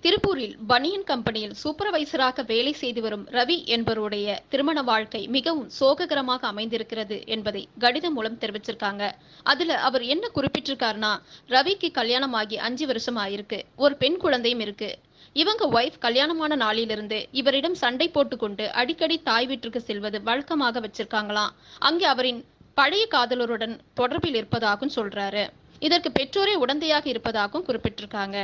திருப்பூரில் பனியன் கம்பெனியில் சூப்பர்வைசராக வேலை செய்து வரும் ரவி என்பவருடைய திருமண வாழ்க்கை மிகவும் சோககரமாக அமைந்திருக்கிறது என்பதை கடிதம் மூலம் தெரிவிச்சிருக்காங்க. அதுல அவர் என்ன குறிப்பிட்டிருக்காருன்னா ரவிக்கு கல்யாணம் ஆகி அஞ்சு வருஷம் ஆயிருக்கு. ஒரு பெண் குழந்தையும் இருக்கு. இவங்க ஒய்ஃப் கல்யாணமான நாளிலிருந்து இவரிடம் சண்டை போட்டுக்கொண்டு அடிக்கடி தாய் வீட்டிற்கு செல்வது வழக்கமாக வச்சிருக்காங்களாம். அங்கே அவரின் பழைய காதலருடன் தொடர்பில் இருப்பதாகவும் சொல்றாரு. இதற்கு பெற்றோரே உடந்தையாக இருப்பதாகவும் குறிப்பிட்டிருக்காங்க.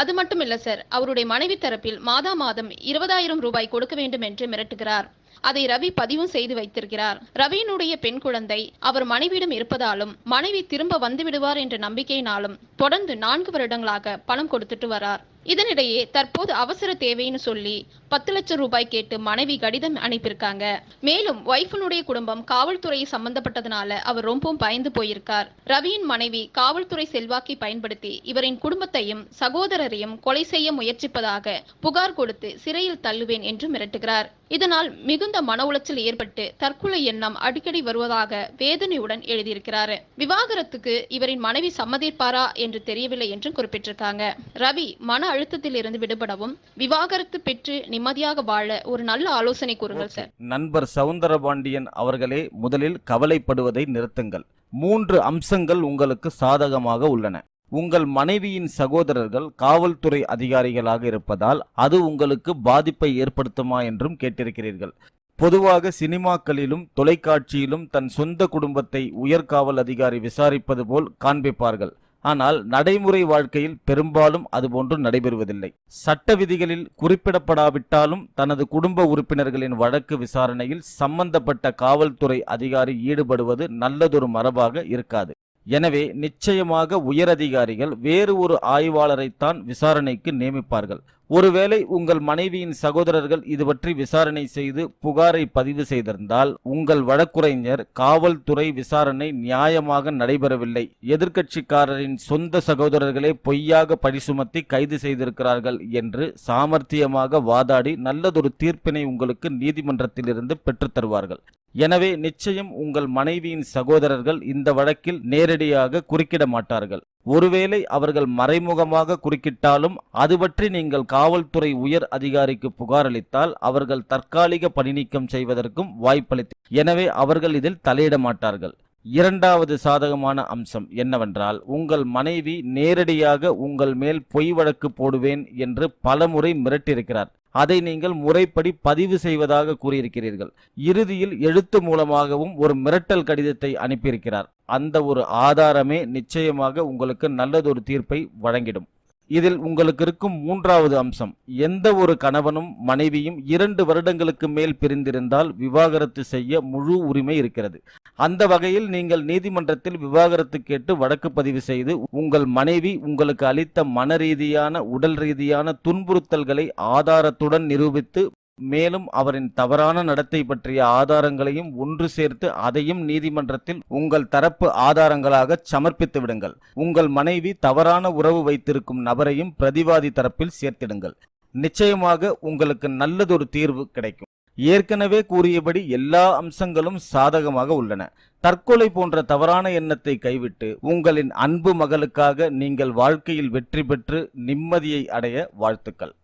அது மட்டும் இல்ல சார். அவருடைய மனைவி தரப்பில் மாதா மாதம் இருபதாயிரம் ரூபாய் கொடுக்க வேண்டும் என்று மிரட்டுகிறார். அதை ரவி பதிவும் செய்து வைத்திருக்கிறார். ரவியினுடைய பெண் குழந்தை அவர் மனைவியிடம் இருப்பதாலும் மனைவி திரும்ப வந்து விடுவார் என்ற நம்பிக்கையினாலும் தொடர்ந்து நான்கு வருடங்களாக பணம் கொடுத்துட்டு வரார். இதனிடையே தற்போது அவசர தேவைன்னு சொல்லி பத்து லட்சம் ரூபாய் கேட்டு மனைவி கடிதம் அனுப்பியிருக்காங்க. மேலும் ஒய்ஃபனுடைய குடும்பம் காவல்துறை சம்பந்தப்பட்டதுனால அவர் ரொம்பவும் பயந்து போயிருக்கார். ரவியின் மனைவி காவல்துறை செல்வாக்கை பயன்படுத்தி இவரின் குடும்பத்தையும் சகோதரரையும் கொலை செய்ய முயற்சிப்பதாக புகார் கொடுத்து சிறையில் தள்ளுவேன் என்று மிரட்டுகிறார். இதனால் மிகுந்த மன உளைச்சல் ஏற்பட்டு தற்கொலை எண்ணம் அடிக்கடி வருவதாக வேதனையுடன் எழுதியிருக்கிறார். விவாகரத்துக்கு இவரின் மனைவி சம்மதிப்பாரா என்று தெரியவில்லை என்றும் குறிப்பிட்டிருக்காங்க. ரவி மன அழுத்தத்தில் இருந்து விடுபடவும் விவாகரத்து பெற்று நிம்மதியாக வாழ ஒரு நல்ல ஆலோசனை கூறுங்கள் சார். நண்பர் சவுந்தரபாண்டியன் அவர்களே முதலில் கவலைப்படுவதை நிறுத்துங்கள். மூன்று அம்சங்கள் உங்களுக்கு சாதகமாக உள்ளன. உங்கள் மனைவியின் சகோதரர்கள் காவல்துறை அதிகாரிகளாக இருப்பதால் அது உங்களுக்கு பாதிப்பை ஏற்படுத்துமா என்றும் கேட்டிருக்கிறீர்கள். பொதுவாக சினிமாக்களிலும் தொலைக்காட்சியிலும் தன் சொந்த குடும்பத்தை உயர்காவல் அதிகாரி விசாரிப்பது போல் காண்பிப்பார்கள். ஆனால் நடைமுறை வாழ்க்கையில் பெரும்பாலும் அதுபோன்று நடைபெறுவதில்லை. சட்ட விதிகளில் குறிப்பிடப்படாவிட்டாலும் தனது குடும்ப உறுப்பினர்களின் வழக்கு விசாரணையில் சம்பந்தப்பட்ட காவல்துறை அதிகாரி ஈடுபடுவது நல்லதொரு மரபாக இருக்காது. எனவே நிச்சயமாக உயரதிகாரிகள் வேறு ஒரு ஆய்வாளரைத்தான் விசாரணைக்கு நியமிப்பார்கள். ஒருவேளை உங்கள் மனைவியின் சகோதரர்கள் இது பற்றி விசாரணை செய்து புகாரை பதிவு செய்திருந்தால் உங்கள் வழக்குரைஞர் காவல்துறை விசாரணை நியாயமாக நடைபெறவில்லை. எதிர்க்கட்சிக்காரரின் சொந்த சகோதரர்களே பொய்யாக பழி சுமத்தி கைது செய்திருக்கிறார்கள் என்று சாமர்த்தியமாக வாதாடி நல்லதொரு தீர்ப்பினை உங்களுக்கு நீதிமன்றத்திலிருந்து பெற்றுத்தருவார்கள் எனவே நிச்சயம் உங்கள் மனைவியின் சகோதரர்கள் இந்த வழக்கில் நேரடியாக குறுக்கிட மாட்டார்கள் ஒருவேளை அவர்கள் மறைமுகமாக குறுக்கிட்டாலும் அது பற்றி நீங்கள் காவல்துறை உயர் அதிகாரிக்கு புகாரளித்தால் அவர்கள் தற்காலிக பணிநீக்கம் செய்வதற்கும் வாய்ப்பளித்து எனவே அவர்கள் இதில் தலையிட மாட்டார்கள் இரண்டாவது சாதகமான அம்சம் என்னவென்றால் உங்கள் மனைவி நேரடியாக உங்கள் மேல் பொய் வழக்கு போடுவேன் என்று பலமுறை மிரட்டியிருக்கிறார். அதை நீங்கள் முறைப்படி பதிவு செய்வதாக கூறியிருக்கிறீர்கள். இறுதியில் எழுத்து மூலமாகவும் ஒரு மிரட்டல் கடிதத்தை அனுப்பியிருக்கிறார். அந்த ஒரு ஆதாரமே நிச்சயமாக உங்களுக்கு நல்லதொரு தீர்ப்பை வழங்கிடும். இதில் உங்களுக்கு இருக்கும் மூன்றாவது அம்சம். எந்த ஒரு கணவனும் மனைவியும் இரண்டு வருடங்களுக்கு மேல் பிரிந்திருந்தால் விவாகரத்து செய்ய முழு உரிமை இருக்கிறது. அந்த வகையில் நீங்கள் நீதிமன்றத்தில் விவாகரத்து கேட்டு வழக்கு பதிவு செய்து உங்கள் மனைவி உங்களுக்கு அளித்த மன ரீதியான உடல் ரீதியான துன்புறுத்தல்களை ஆதாரத்துடன் நிரூபித்து மேலும் அவரின் தவறான நடத்தை பற்றிய ஆதாரங்களையும் ஒன்று சேர்த்து அதையும் நீதிமன்றத்தில் உங்கள் தரப்பு ஆதாரங்களாக சமர்ப்பித்து விடுங்கள். உங்கள் மனைவி தவறான உறவு வைத்திருக்கும் நபரையும் பிரதிவாதி தரப்பில் சேர்த்திடுங்கள். நிச்சயமாக உங்களுக்கு நல்லதொரு தீர்வு கிடைக்கும். ஏற்கனவே கூறியபடி எல்லா அம்சங்களும் சாதகமாக உள்ளன. தற்கொலை போன்ற தவறான எண்ணத்தை கைவிட்டு உங்களின் அன்பு மகளுக்காக நீங்கள் வாழ்க்கையில் வெற்றி பெற்று நிம்மதியை அடைய வாழ்த்துக்கள்.